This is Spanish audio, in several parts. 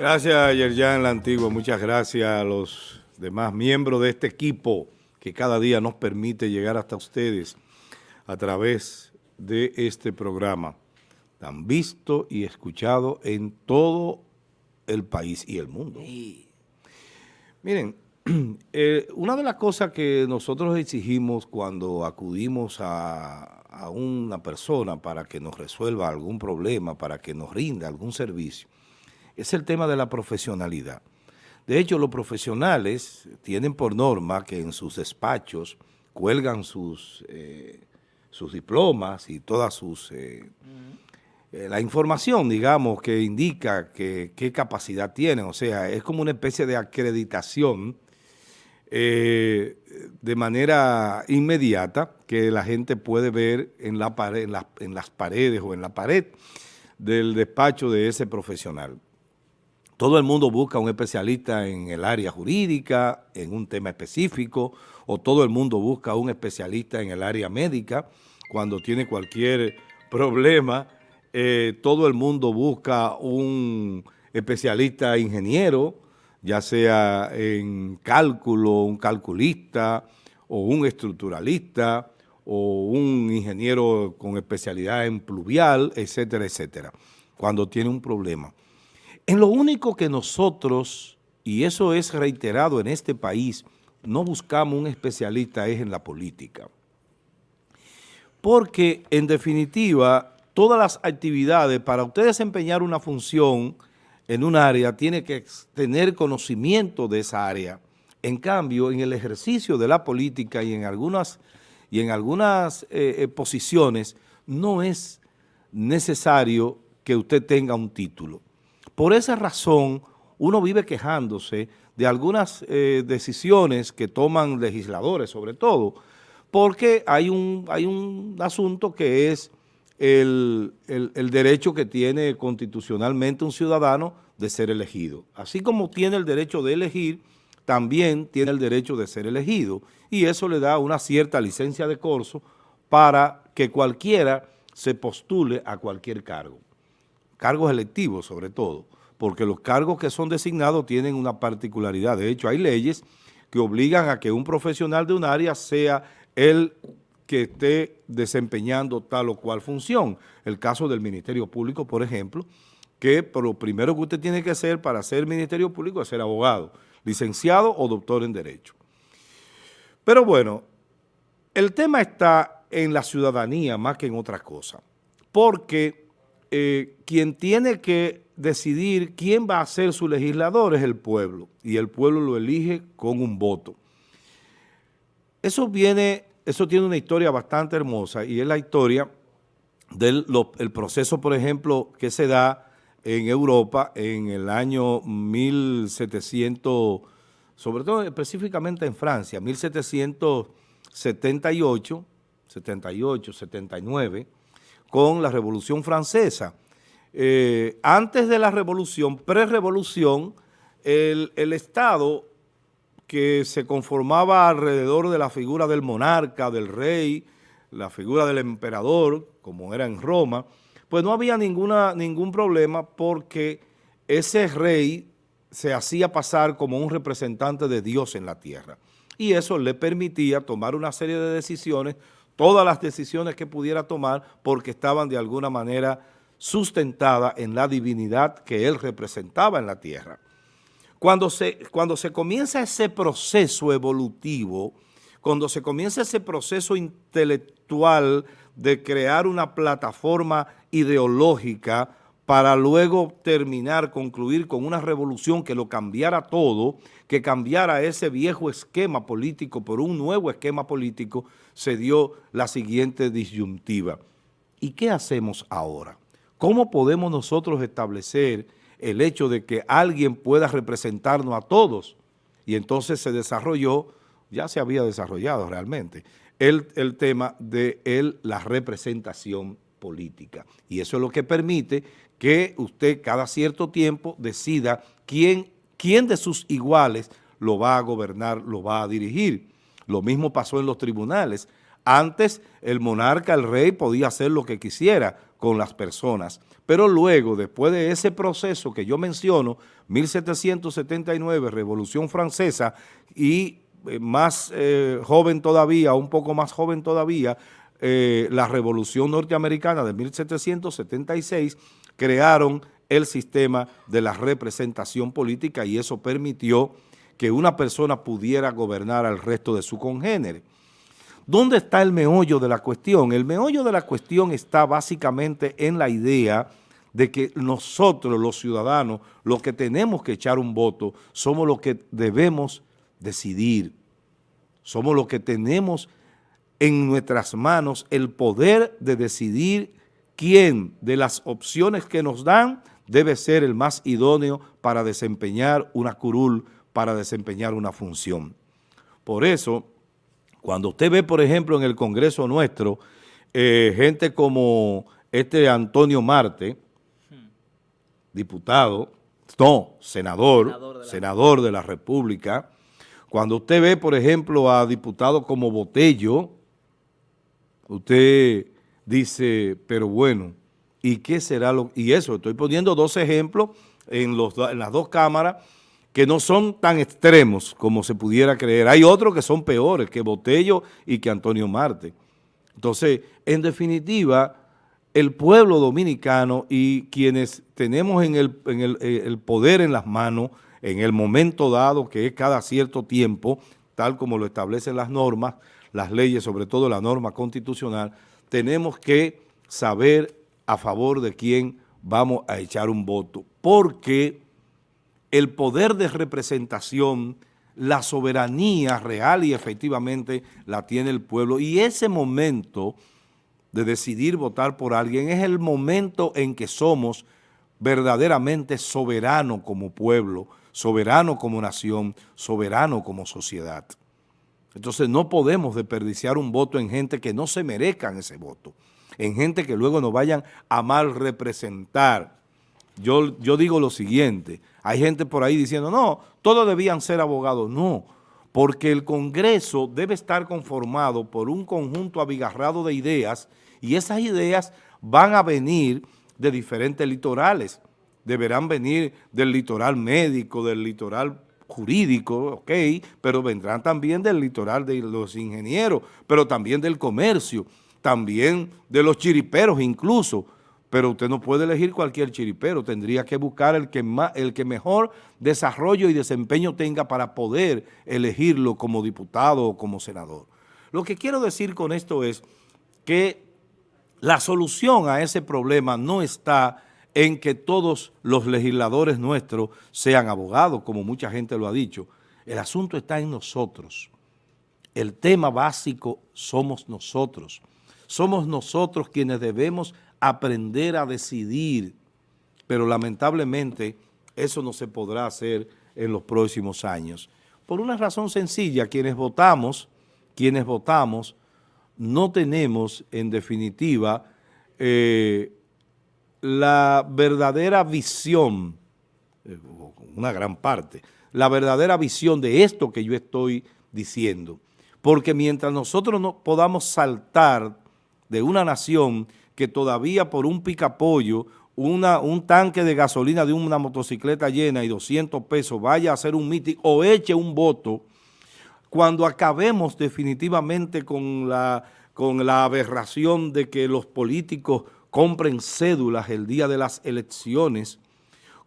Gracias, Yerjan La Antigua. Muchas gracias a los demás miembros de este equipo que cada día nos permite llegar hasta ustedes a través de este programa tan visto y escuchado en todo el país y el mundo. Miren, eh, una de las cosas que nosotros exigimos cuando acudimos a, una persona para que nos resuelva algún problema, para que nos rinda algún servicio, es el tema de la profesionalidad. De hecho, los profesionales tienen por norma que en sus despachos cuelgan sus, eh, sus diplomas y todas sus... Eh, la información, digamos, que indica qué capacidad tienen. O sea, es como una especie de acreditación eh, de manera inmediata que la gente puede ver en, la pared, en, las paredes o en la pared del despacho de ese profesional. Todo el mundo busca un especialista en el área jurídica, en un tema específico, o todo el mundo busca un especialista en el área médica cuando tiene cualquier problema. Eh, todo el mundo busca un especialista ingeniero, ya sea en cálculo, un calculista o un estructuralista o un ingeniero con especialidad en pluvial, etcétera, etcétera, cuando tiene un problema. En lo único que nosotros, y eso es reiterado en este país, no buscamos un especialista es en la política. Porque, en definitiva, todas las actividades, para usted desempeñar una función en un área tiene que tener conocimiento de esa área. En cambio, en el ejercicio de la política y en algunas, y en algunas eh, eh, posiciones no es necesario que usted tenga un título. Por esa razón, uno vive quejándose de algunas eh, decisiones que toman legisladores, sobre todo, porque hay un, hay un asunto que es el, derecho que tiene constitucionalmente un ciudadano de ser elegido. Así como tiene el derecho de elegir, también tiene el derecho de ser elegido y eso le da una cierta licencia de corso para que cualquiera se postule a cualquier cargo. Cargos electivos sobre todo, porque los cargos que son designados tienen una particularidad. De hecho, hay leyes que obligan a que un profesional de un área sea el que esté desempeñando tal o cual función. El caso del Ministerio Público, por ejemplo, que por lo primero que usted tiene que hacer para ser Ministerio Público es ser abogado, licenciado o doctor en Derecho. Pero bueno, el tema está en la ciudadanía más que en otra cosa, porque eh, quien tiene que decidir quién va a ser su legislador es el pueblo, y el pueblo lo elige con un voto. Eso viene eso tiene una historia bastante hermosa y es la historia del proceso, por ejemplo, que se da en Europa en el año 1700, sobre todo específicamente en Francia, 1778, 78, 79, con la Revolución Francesa. Eh, antes de la Revolución, pre-revolución, el, Estado que se conformaba alrededor de la figura del monarca, del rey, la figura del emperador, como era en Roma, pues no había ningún problema porque ese rey se hacía pasar como un representante de Dios en la tierra. Y eso le permitía tomar una serie de decisiones, todas las decisiones que pudiera tomar, porque estaban de alguna manera sustentadas en la divinidad que él representaba en la tierra. Cuando se, cuando se comienza ese proceso evolutivo, cuando se comienza ese proceso intelectual de crear una plataforma ideológica para luego terminar, concluir con una revolución que lo cambiara todo, que cambiara ese viejo esquema político por un nuevo esquema político, se dio la siguiente disyuntiva. ¿Y qué hacemos ahora? ¿Cómo podemos nosotros establecer el hecho de que alguien pueda representarnos a todos. Y entonces se desarrolló, ya se había desarrollado realmente, el, el tema de el, la representación política. Y eso es lo que permite que usted cada cierto tiempo decida quién, quién de sus iguales lo va a gobernar, lo va a dirigir. Lo mismo pasó en los tribunales. Antes el monarca, el rey, podía hacer lo que quisiera con las personas, pero luego, después de ese proceso que yo menciono, 1779, Revolución Francesa, y eh, más eh, joven todavía, un poco más joven todavía, eh, la Revolución Norteamericana de 1776, crearon el sistema de la representación política y eso permitió que una persona pudiera gobernar al resto de su congénere. ¿Dónde está el meollo de la cuestión? El meollo de la cuestión está básicamente en la idea de que nosotros, los ciudadanos, los que tenemos que echar un voto, somos los que debemos decidir. Somos los que tenemos en nuestras manos el poder de decidir quién de las opciones que nos dan debe ser el más idóneo para desempeñar una curul para desempeñar una función. Por eso, cuando usted ve, por ejemplo, en el Congreso nuestro, eh, gente como este Antonio Marte, diputado, no, senador, senador de, la, senador de la República, cuando usted ve, por ejemplo, a diputados como Botello, usted dice, pero bueno, ¿y qué será lo...? Y eso, estoy poniendo dos ejemplos en, los, en las dos cámaras que no son tan extremos como se pudiera creer. Hay otros que son peores, que Botello y que Antonio Marte. Entonces, en definitiva, el pueblo dominicano y quienes tenemos en el, en el, eh, el poder en las manos, en el momento dado, que es cada cierto tiempo, tal como lo establecen las normas, las leyes, sobre todo la norma constitucional, tenemos que saber a favor de quién vamos a echar un voto, porque el poder de representación, la soberanía real y efectivamente la tiene el pueblo. Y ese momento de decidir votar por alguien es el momento en que somos verdaderamente soberanos como pueblo, soberano como nación, soberano como sociedad. Entonces no podemos desperdiciar un voto en gente que no se merezcan ese voto, en gente que luego nos vayan a mal representar. Yo, yo digo lo siguiente, hay gente por ahí diciendo, no, todos debían ser abogados. No, porque el Congreso debe estar conformado por un conjunto abigarrado de ideas y esas ideas van a venir de diferentes litorales. Deberán venir del litoral médico, del litoral jurídico, ok, pero vendrán también del litoral de los ingenieros, pero también del comercio, también de los chiriperos incluso, pero usted no puede elegir cualquier chiripero, tendría que buscar el que, más, el que mejor desarrollo y desempeño tenga para poder elegirlo como diputado o como senador. Lo que quiero decir con esto es que la solución a ese problema no está en que todos los legisladores nuestros sean abogados, como mucha gente lo ha dicho. El asunto está en nosotros. El tema básico somos nosotros. Somos nosotros quienes debemos aprender a decidir, pero lamentablemente eso no se podrá hacer en los próximos años. Por una razón sencilla, quienes votamos, quienes votamos, no tenemos en definitiva eh, la verdadera visión, eh, una gran parte, la verdadera visión de esto que yo estoy diciendo. Porque mientras nosotros no podamos saltar de una nación que todavía por un picapollo, una, un tanque de gasolina de una motocicleta llena y 200 pesos vaya a hacer un mitin o eche un voto, cuando acabemos definitivamente con la, con la aberración de que los políticos compren cédulas el día de las elecciones,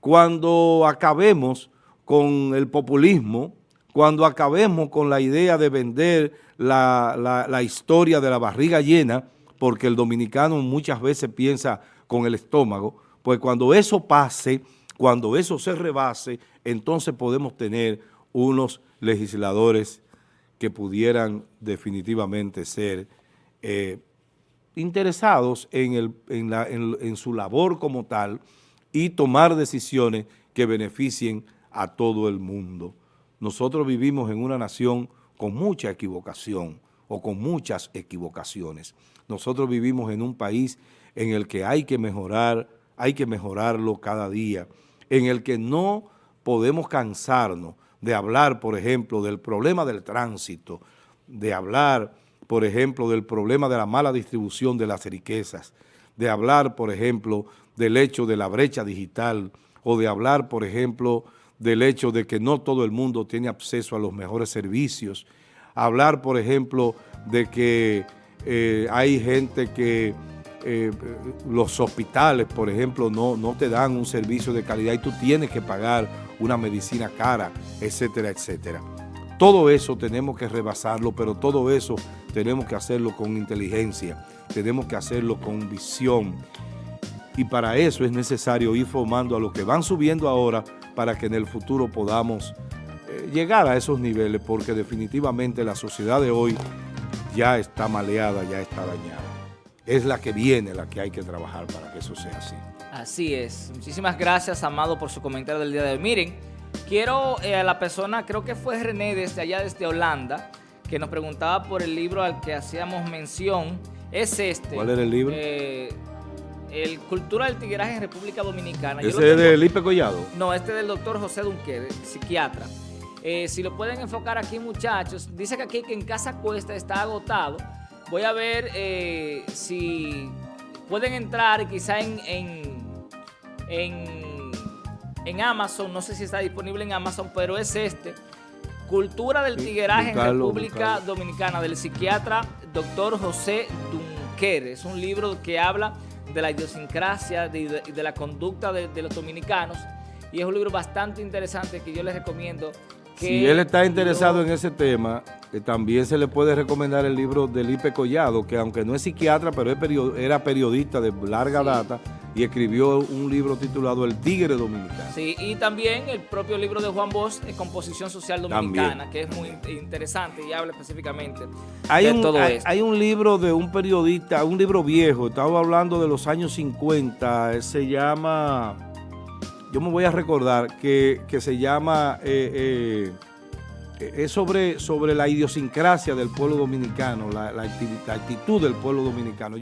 cuando acabemos con el populismo, cuando acabemos con la idea de vender la, la, historia de la barriga llena, porque el dominicano muchas veces piensa con el estómago, pues cuando eso pase, cuando eso se rebase, entonces podemos tener unos legisladores que pudieran definitivamente ser eh, interesados en, su labor como tal y tomar decisiones que beneficien a todo el mundo. Nosotros vivimos en una nación con mucha equivocación, o con muchas equivocaciones. Nosotros vivimos en un país en el que hay que mejorar, hay que mejorarlo cada día, en el que no podemos cansarnos de hablar, por ejemplo, del problema del tránsito, de hablar, por ejemplo, del problema de la mala distribución de las riquezas, de hablar, por ejemplo, del hecho de la brecha digital o de hablar, por ejemplo, del hecho de que no todo el mundo tiene acceso a los mejores servicios, hablar, por ejemplo, de que eh, hay gente que eh, los hospitales, por ejemplo, no, no te dan un servicio de calidad y tú tienes que pagar una medicina cara, etcétera, etcétera. Todo eso tenemos que rebasarlo, pero todo eso tenemos que hacerlo con inteligencia, tenemos que hacerlo con visión. Y para eso es necesario ir formando a los que van subiendo ahora para que en el futuro podamos eh, llegar a esos niveles, porque definitivamente la sociedad de hoy ya está maleada, ya está dañada. Es la que viene la que hay que trabajar para que eso sea así. Así es. Muchísimas gracias, Amado, por su comentario del día de hoy. Miren, quiero eh, a la persona, creo que fue René desde allá, desde Holanda, que nos preguntaba por el libro al que hacíamos mención. Es este. ¿Cuál era el libro? Eh, el Cultura del Tigueraje en República Dominicana. ¿Ese es de Lipe Collado? No, este es del doctor José Dunque, psiquiatra. Eh, si lo pueden enfocar aquí, muchachos, dice que aquí que en Casa Cuesta está agotado. Voy a ver eh, si pueden entrar quizá en, en, en, Amazon, no sé si está disponible en Amazon, pero es este. Cultura del Tigueraje en República Dominicana, del psiquiatra doctor José Dunquer. Es un libro que habla de la idiosincrasia, de, de la conducta de, de los dominicanos. Y es un libro bastante interesante que yo les recomiendo si él está interesado en ese tema, eh, también se le puede recomendar el libro de Lipe Collado, que aunque no es psiquiatra, pero era periodista de larga data y escribió un libro titulado El Tigre Dominicano. Sí, y también el propio libro de Juan Bosch, Composición Social Dominicana, que es muy interesante y habla específicamente hay de un, todo hay, esto. Hay un libro de un periodista, un libro viejo, estaba hablando de los años 50, se llama yo me voy a recordar que, se llama, eh, eh, es sobre, sobre la idiosincrasia del pueblo dominicano, la, la actitud del pueblo dominicano.